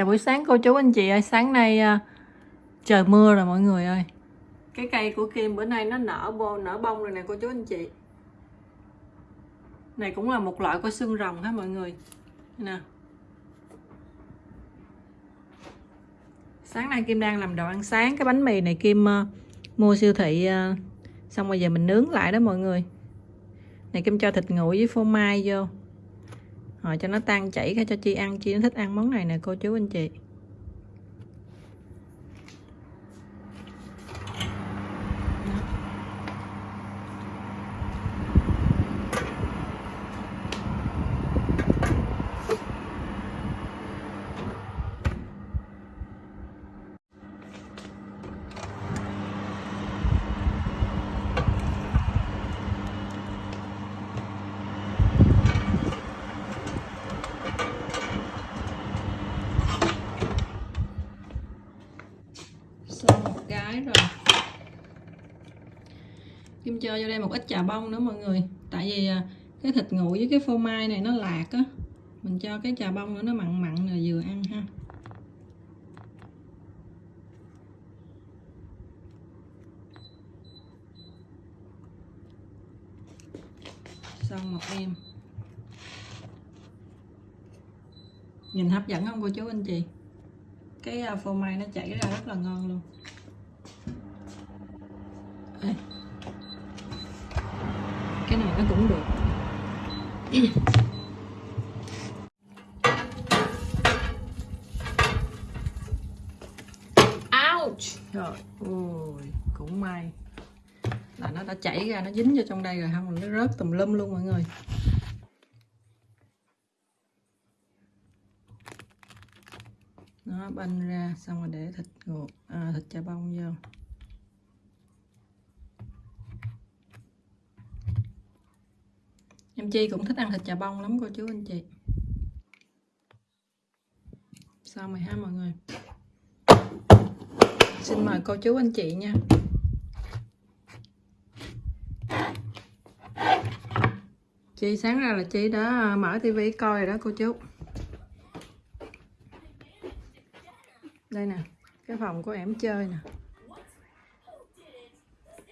Chào buổi sáng cô chú anh chị ơi Sáng nay à, trời mưa rồi mọi người ơi. Cái cây của Kim bữa nay nó nở bô, nở bông rồi nè cô chú anh chị. Này cũng là một loại của xương rồng ha mọi người? Nè. Sáng nay Kim đang làm đồ ăn sáng Cái bánh mì này Kim uh, mua siêu thị uh, Xong rồi giờ mình nướng lại đó mọi người. Này Kim cho thịt nguội với phô mai vô rồi cho nó tan chảy ra cho Chi ăn. Chi nó thích ăn món này nè, cô chú anh chị xong một cái rồi Kim cho vô đây một ít trà bông nữa mọi người. Tại vì à, cái thịt nguội với cái phô mai này nó lạc á. Mình cho cái trà bông nữa, nó mặn mặn là vừa ăn ha. Xong một em. Nhìn hấp dẫn không cô chú anh chị? Cái à, phô mai nó chảy ra rất là ngon luôn. Cái này nó cũng được. Ouch! Trời ơi cũng may. Là nó đã chảy ra nó dính vô trong đây rồi không nó rớt tùm lum luôn mọi người. Nó banh ra xong rồi để thịt nguội à, thịt chà bông vô chi cũng thích ăn thịt chà bông lắm, cô chú anh chị. Sao mày ha mọi người? Xin mời cô chú anh chị nha. Chi sáng ra là Chi đã à, mở tivi coi rồi đó, cô chú. Đây nè, cái phòng của em chơi nè.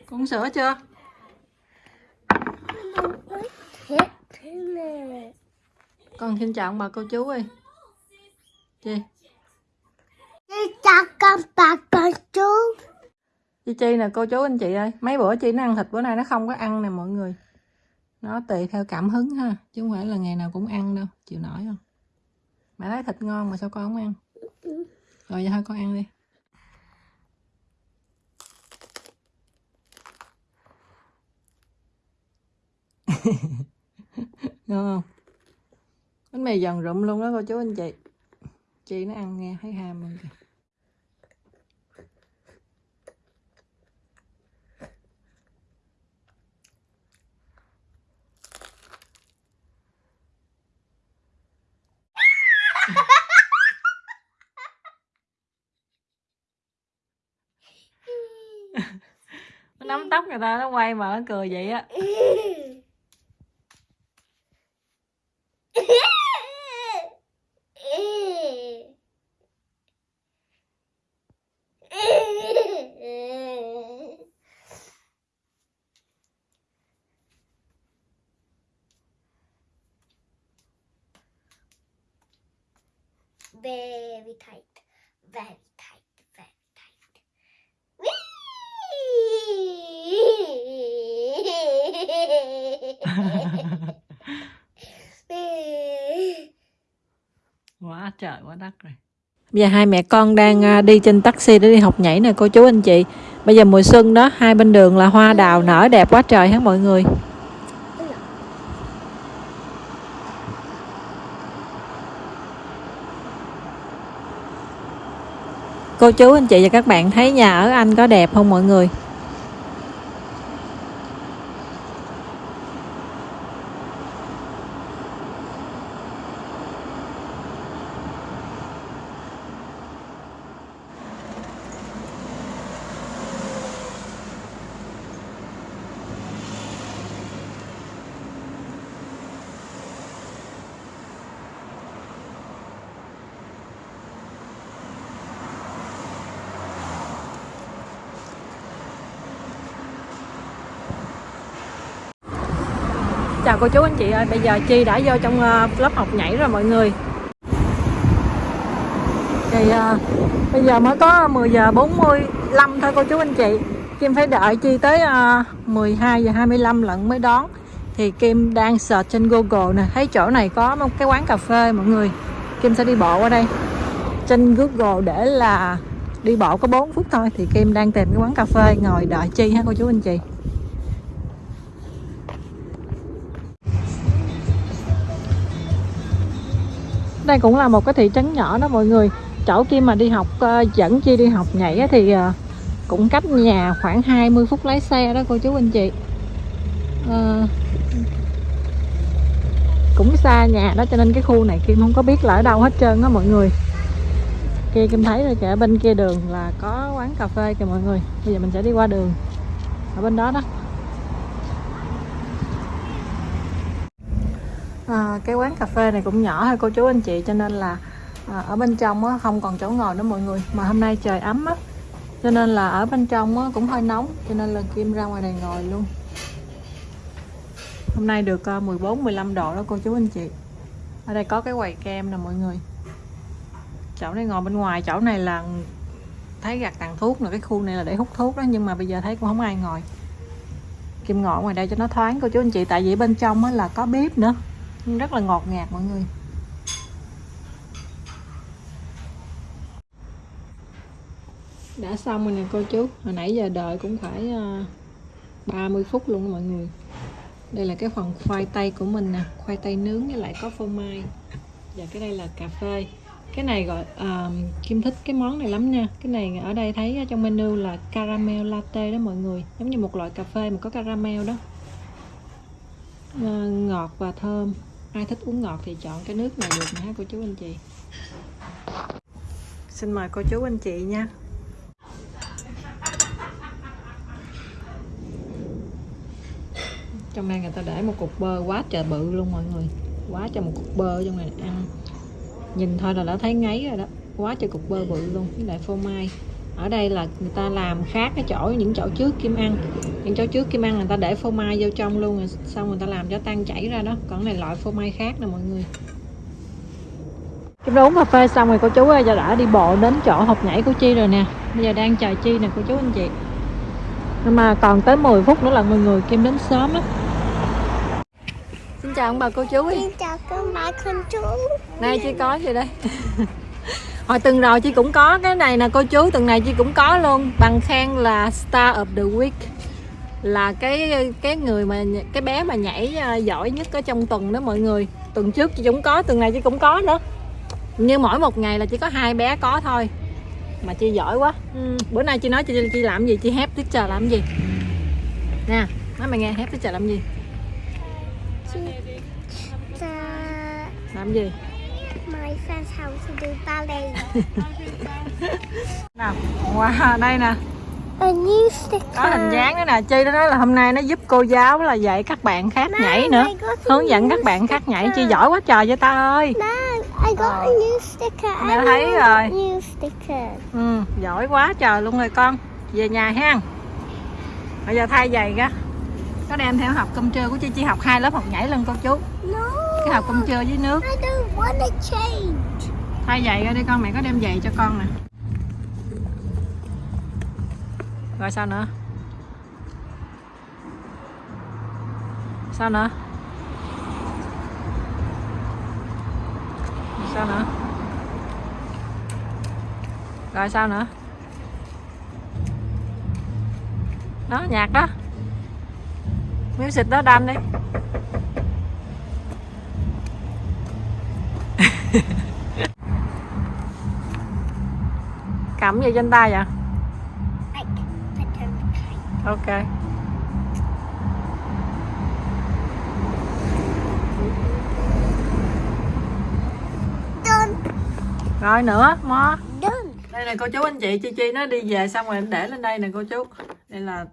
Con sữa chưa? Con xin chào bà cô chú ơi. Chị chào con bà con chú. Chị chi nè cô chú anh chị ơi. Mấy bữa chị nó ăn thịt bữa nay nó không có ăn nè mọi người. Nó tùy theo cảm hứng ha chứ không phải là ngày nào cũng ăn đâu. Chịu nổi không? Mẹ thấy thịt ngon mà sao con không ăn? Rồi giờ thôi con ăn đi. Ngon không mì giòn rụm luôn đó cô chú anh chị. Chị nó ăn nghe thấy ham luôn kìa. Nó nắm tóc người ta nó quay mà nó cười vậy á Very tight, very tight, very tight. Quá trời quá đất rồi. Bây giờ hai mẹ con đang à, đi trên taxi để đi học nhảy nè cô chú anh chị. Bây giờ mùa xuân đó hai bên đường là hoa đào nở đẹp quá trời hết mọi người cô chú, anh chị và các bạn thấy nhà ở anh có đẹp không mọi người? Chào cô chú anh chị ơi bây giờ chi đã vô trong ờ, lớp học nhảy rồi mọi người. Thì uh, bây giờ mới có 10 giờ 45 thôi cô chú anh chị. Kim phải đợi chi tới ờ, uh, 12 giờ 25 lận mới đón. Thì Kim đang search trên Google nè thấy chỗ này có một cái quán cà phê mọi người. Kim sẽ đi bộ qua đây. Trên Google để là đi bộ có 4 phút thôi thì Kim đang tìm cái quán cà phê ngồi đợi chi ha cô chú anh chị. Đây cũng là một cái thị trấn nhỏ đó mọi người. Chỗ kia mà đi học ờ, dẫn chi đi học nhảy thì ờ, cũng cách nhà khoảng 20 phút lái xe đó cô chú anh chị. À, cũng xa nhà đó cho nên cái khu này Kim không có biết là ở đâu hết trơn á mọi người. Kia Kim thấy rồi kìa bên kia đường là có quán cà phê kìa mọi người. Bây giờ mình sẽ đi qua đường. Ở bên đó đó. À, cái quán cà phê này cũng nhỏ thôi cô chú anh chị cho nên là à, ở bên trong á, không còn chỗ ngồi nữa mọi người. Mà hôm nay trời ấm á cho nên là ở bên trong á, cũng hơi nóng cho nên là Kim ra ngoài này ngồi luôn. Hôm nay được ờ, 14 15 độ đó cô chú anh chị. Ở đây có cái quầy kem nè mọi người. Chỗ này ngồi bên ngoài chỗ này là thấy gạt tàn thuốc là cái khu này là để hút thuốc đó nhưng mà bây giờ thấy cũng không ai ngồi. Kim ngồi ngoài đây cho nó thoáng cô chú anh chị. Tại vì bên trong á là có bếp nữa rất là ngọt ngạt mọi người. Đã xong rồi nè cô chú. Hồi nãy giờ đợi cũng phải ờ, 30 phút luôn mọi người. Đây là cái phần khoai tây của mình nè. Khoai tây nướng với lại có phô mai. Và cái đây là cà phê. Cái này gọi uh, Kim thích cái món này lắm nha. Cái này ở đây thấy trong menu là caramel latte đó mọi người. Giống như một loại cà phê mà có caramel đó. Uh, ngọt và thơm ai thích uống ngọt thì chọn cái nước này được nè ha cô chú anh chị. Xin mời cô chú anh chị nha. Trong đây người ta để một cục bơ quá trời bự luôn mọi người. Quá trời một cục bơ trong này ăn. Nhìn thôi là đã thấy ngấy rồi đó. Quá trời cục bơ bự luôn với lại phô mai ở đây là người ta làm khác cái chỗ những chỗ trước kim ăn những chỗ trước kim ăn người ta để phô mai vô trong luôn rồi xong người ta làm cho tan chảy ra đó. Còn này loại phô mai khác nè mọi người. Kim đã uống cà phê xong rồi cô chú ơi giờ đã đi bộ đến chỗ học nhảy của Chi rồi nè. Bây giờ đang chờ Chi nè cô chú anh chị. Nhưng mà còn tới 10 phút nữa là mọi người Kim đến sớm lắm. Xin chào ông bà cô chú Xin chào các bạn con chú. Đây Chi có gì đây Hồi tuần rồi Chi cũng có cái này nè cô chú Tuần này Chi cũng có luôn. Bằng khen là Star of the Week. Là cái cái người mà Cái bé mà nhảy ờ, giỏi nhất ở trong tuần đó mọi người. Tuần trước Chi cũng có Tuần này Chi cũng có nữa. Như mỗi một ngày là chỉ có hai bé có thôi. Mà chị giỏi quá. Ừ. bữa nay chị nói chị chị làm gì? Chị hép teacher làm gì? Nè nói mày nghe hép teacher làm gì? Ta làm gì My friend's house to do ballet nào wow đây nè. A new sticker có hình dáng nữa nè. Chi nó nói là hôm nay nó giúp cô giáo là dạy các bạn khác nhảy nữa. hướng dẫn các bạn khác nhảy. Chi sticker. giỏi quá trời vậy ta ơi. Mom, I got a new sticker? Mẹ I thấy rồi. New sticker? Ừ, giỏi quá trời luôn rồi con. Về nhà ha. Bây giờ thay giày ra. Có đem theo học cơm trưa của chi chi học hai lớp học nhảy lần cô chú. No cái học cơm trưa với nước. Thay giày ra đi con mẹ có đem giày cho con nè. Rồi sao nữa? Sao nữa? Sao nữa? Rồi sao nữa? Đó nhạc đó. Miếng xịt đó đâm đi cầm gì trên tay vậy? Ok. Rồi nữa mo. Đây là cô chú anh chị chi chi nó đi về xong rồi để lên đây nè cô chú. Đây là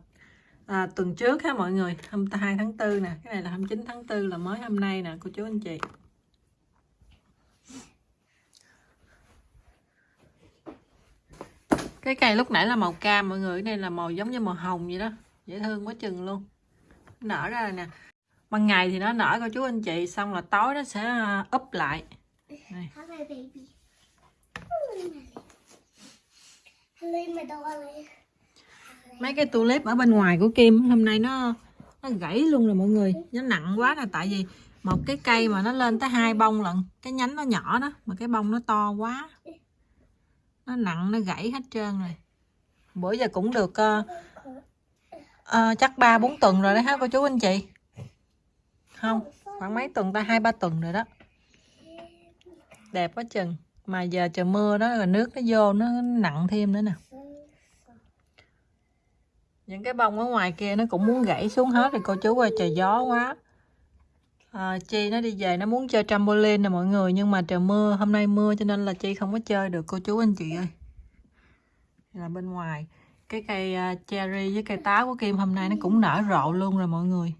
à, tuần trước ha mọi người hôm 2 tháng 4 nè. Cái này là 29 tháng 4 là mới hôm nay nè cô chú anh chị cái cây lúc nãy là màu cam mọi người cái này là màu giống như màu hồng vậy đó. Dễ thương quá chừng luôn. Nở ra rồi nè. Ban ngày thì nó nở cô chú anh chị xong là tối nó sẽ à, úp lại. My darling. mấy cái tulip ở bên ngoài của Kim hôm nay nó nó gãy luôn rồi mọi người. Nó nặng quá là tại vì một cái cây mà nó lên tới hai bông lận cái nhánh nó nhỏ đó mà cái bông nó to quá nó nặng nó gãy hết trơn rồi. Bữa giờ cũng được uh, uh, chắc ba bốn tuần rồi đấy hả cô chú anh chị? Không khoảng mấy tuần ta hai ba tuần rồi đó. Đẹp quá chừng. Mà giờ trời mưa đó là nước nó vô nó nặng thêm nữa nè. Những cái bông ở ngoài kia nó cũng muốn gãy xuống hết rồi cô chú ơi trời gió quá à, chi nó đi về nó muốn chơi trampoline nè mọi người nhưng mà trời mưa hôm nay mưa cho nên là chi không có chơi được cô chú anh chị ơi. Là bên ngoài cái cây ờ, cherry với cây táo của kim hôm nay nó cũng nở rộ luôn rồi mọi người.